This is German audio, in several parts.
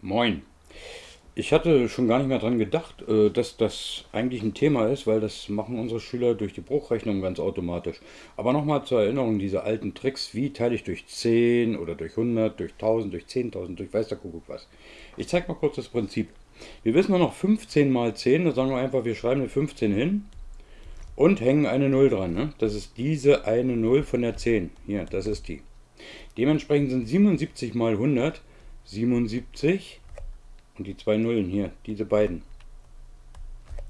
Moin. Ich hatte schon gar nicht mehr dran gedacht, äh, dass das eigentlich ein Thema ist, weil das machen unsere Schüler durch die Bruchrechnung ganz automatisch. Aber nochmal zur Erinnerung, diese alten Tricks, wie teile ich durch 10 oder durch 100, durch 1000, durch 10.000, durch weiß der Kuckuck was. Ich zeige mal kurz das Prinzip. Wir wissen nur noch 15 mal 10, da sagen wir einfach, wir schreiben eine 15 hin und hängen eine 0 dran. Ne? Das ist diese eine 0 von der 10. Hier, das ist die. Dementsprechend sind 77 mal 100 77 und die zwei Nullen hier, diese beiden.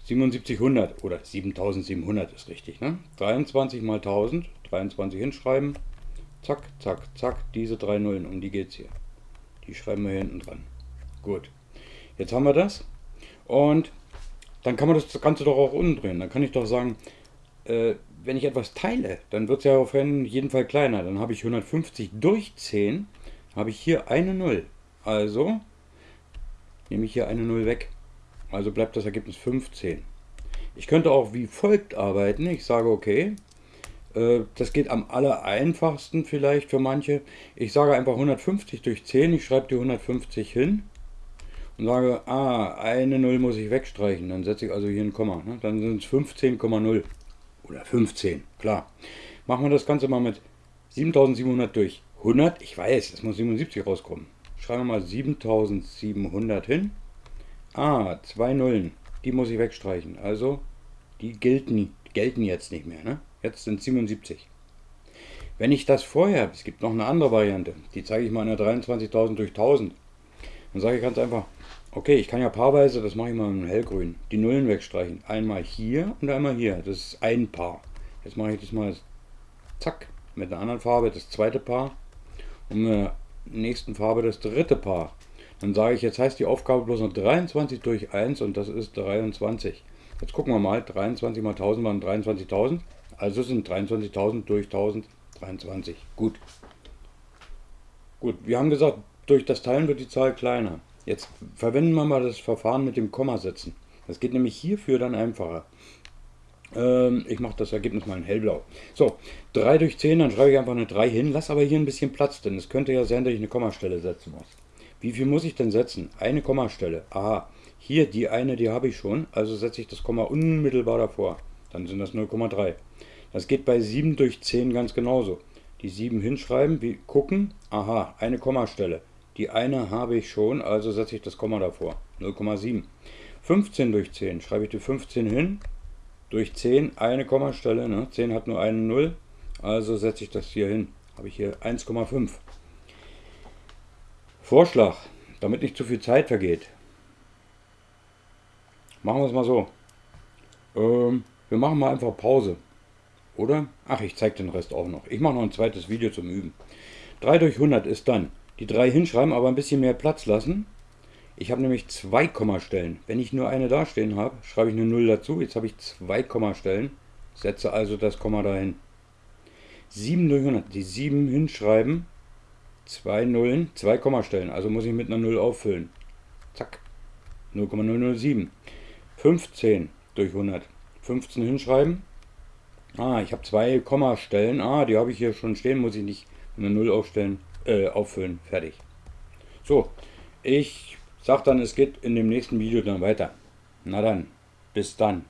7700 oder 7700 ist richtig, ne? 23 mal 1000, 23 hinschreiben, zack, zack, zack, diese drei Nullen, um die geht es hier. Die schreiben wir hier hinten dran. Gut, jetzt haben wir das und dann kann man das Ganze doch auch umdrehen. Dann kann ich doch sagen, äh, wenn ich etwas teile, dann wird es ja auf jeden Fall kleiner. Dann habe ich 150 durch 10, habe ich hier eine Null. Also nehme ich hier eine 0 weg. Also bleibt das Ergebnis 15. Ich könnte auch wie folgt arbeiten. Ich sage, okay, äh, das geht am aller einfachsten vielleicht für manche. Ich sage einfach 150 durch 10. Ich schreibe die 150 hin und sage, ah, eine 0 muss ich wegstreichen. Dann setze ich also hier ein Komma. Ne? Dann sind es 15,0 oder 15, klar. Machen wir das Ganze mal mit 7700 durch 100. Ich weiß, es muss 77 rauskommen schreiben wir mal 7700 hin. Ah, zwei Nullen. Die muss ich wegstreichen. Also, die gelten, gelten jetzt nicht mehr. Ne? Jetzt sind 77. Wenn ich das vorher, es gibt noch eine andere Variante, die zeige ich mal in der 23.000 durch 1000. Dann sage ich ganz einfach, okay, ich kann ja paarweise, das mache ich mal in hellgrün, die Nullen wegstreichen. Einmal hier und einmal hier. Das ist ein Paar. Jetzt mache ich das mal, zack, mit einer anderen Farbe, das zweite Paar. Und nächsten Farbe das dritte Paar. Dann sage ich, jetzt heißt die Aufgabe bloß noch 23 durch 1 und das ist 23. Jetzt gucken wir mal, 23 mal 1000 waren 23.000, also sind 23.000 durch 1000 23. Gut. Gut, wir haben gesagt, durch das Teilen wird die Zahl kleiner. Jetzt verwenden wir mal das Verfahren mit dem Kommasetzen. Das geht nämlich hierfür dann einfacher. Ähm, ich mache das Ergebnis mal in hellblau. So, 3 durch 10, dann schreibe ich einfach eine 3 hin, lass aber hier ein bisschen Platz, denn es könnte ja sein, dass ich eine Kommastelle setzen muss. Wie viel muss ich denn setzen? Eine Kommastelle. Aha, hier die eine, die habe ich schon, also setze ich das Komma unmittelbar davor. Dann sind das 0,3. Das geht bei 7 durch 10 ganz genauso. Die 7 hinschreiben, wie gucken, aha, eine Kommastelle. Die eine habe ich schon, also setze ich das Komma davor. 0,7. 15 durch 10, schreibe ich die 15 hin, durch 10 eine Kommastelle. Ne? 10 hat nur eine 0, also setze ich das hier hin. Habe ich hier 1,5. Vorschlag, damit nicht zu viel Zeit vergeht. Machen wir es mal so. Ähm, wir machen mal einfach Pause. Oder? Ach, ich zeige den Rest auch noch. Ich mache noch ein zweites Video zum Üben. 3 durch 100 ist dann die 3 hinschreiben, aber ein bisschen mehr Platz lassen. Ich habe nämlich zwei Kommastellen. Wenn ich nur eine dastehen habe, schreibe ich eine 0 dazu. Jetzt habe ich zwei Kommastellen, setze also das Komma dahin. 7 durch 100, die 7 hinschreiben, zwei Nullen, zwei Kommastellen. Also muss ich mit einer 0 auffüllen. Zack, 0,007. 15 durch 100, 15 hinschreiben. Ah, ich habe zwei Kommastellen. Ah, die habe ich hier schon stehen, muss ich nicht eine 0 aufstellen, äh, auffüllen. Fertig. So, ich Sag dann, es geht in dem nächsten Video dann weiter. Na dann, bis dann.